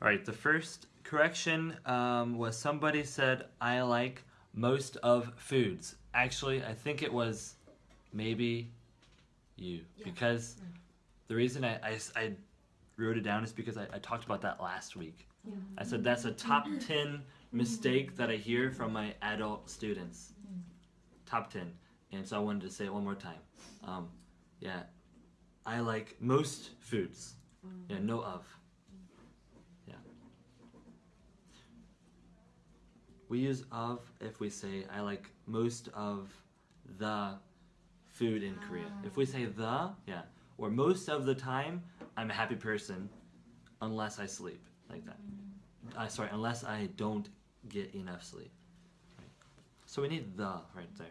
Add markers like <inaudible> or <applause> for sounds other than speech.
All right, the first correction um, was somebody said, I like most of foods. Actually, I think it was maybe you. Yeah. Because the reason I wrote it down is because I, I talked about that last week. Yeah. I said that's a top <laughs> 10 mistake that I hear from my adult students. Top 10. And so I wanted to say it one more time. Um, yeah, I like most foods. Yeah, no of. We use of if we say I like most of the food in Korea. Ah. If we say the, yeah, or most of the time, I'm a happy person unless I sleep like that. I sorry, unless I don't get enough sleep. Right. So we need the right there.